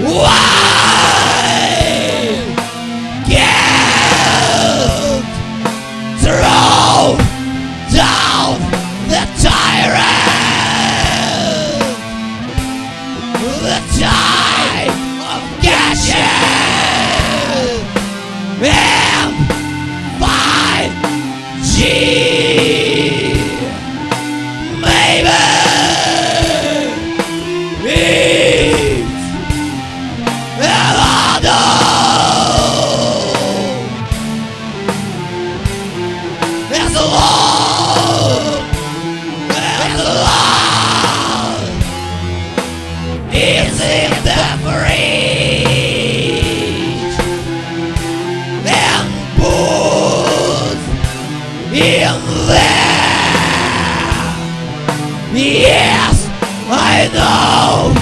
Wow! Yes, I know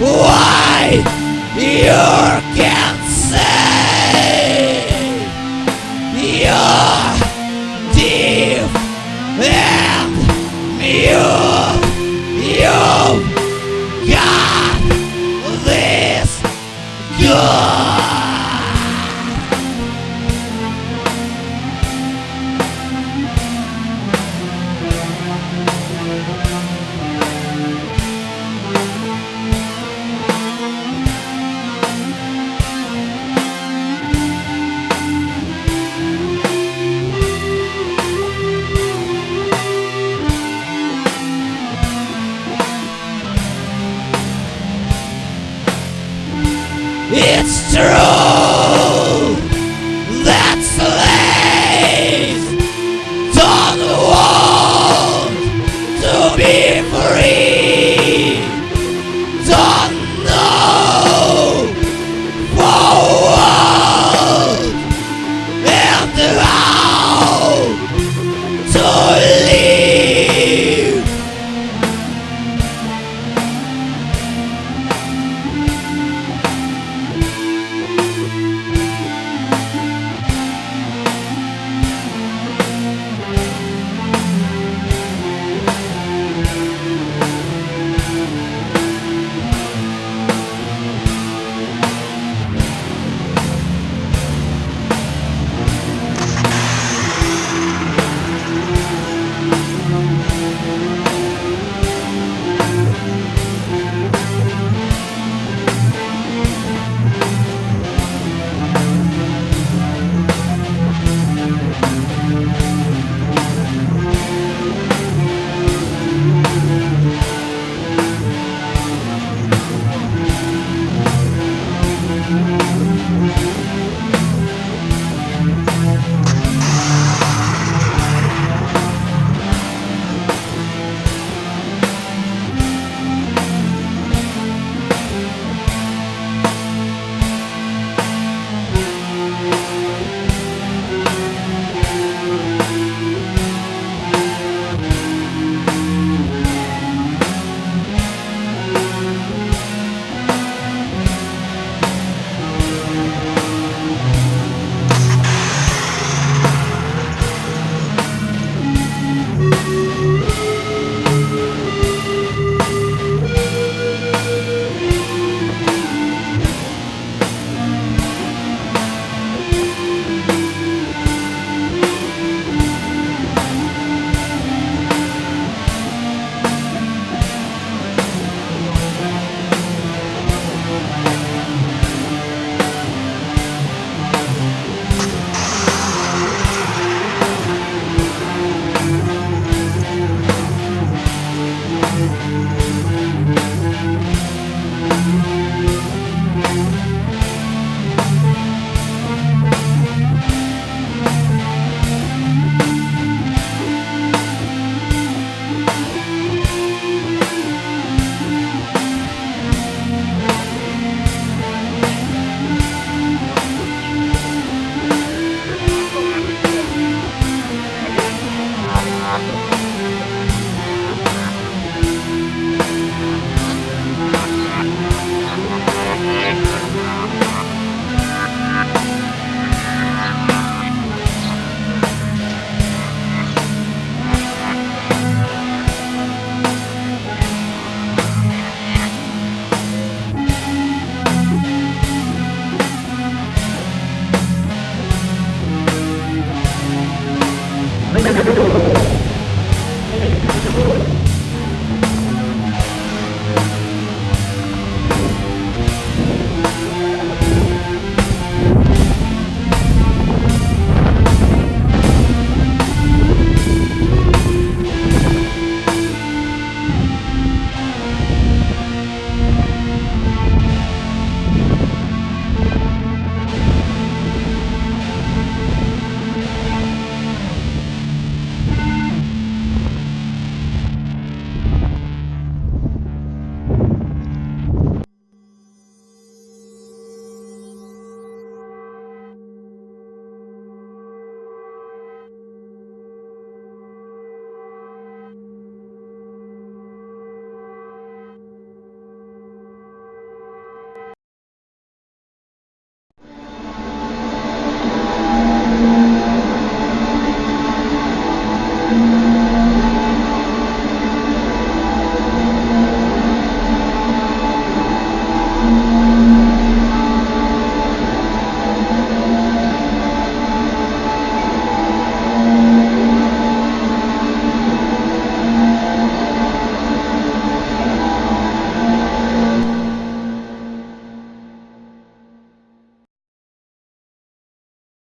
why you can't say you're deep and mute. It's true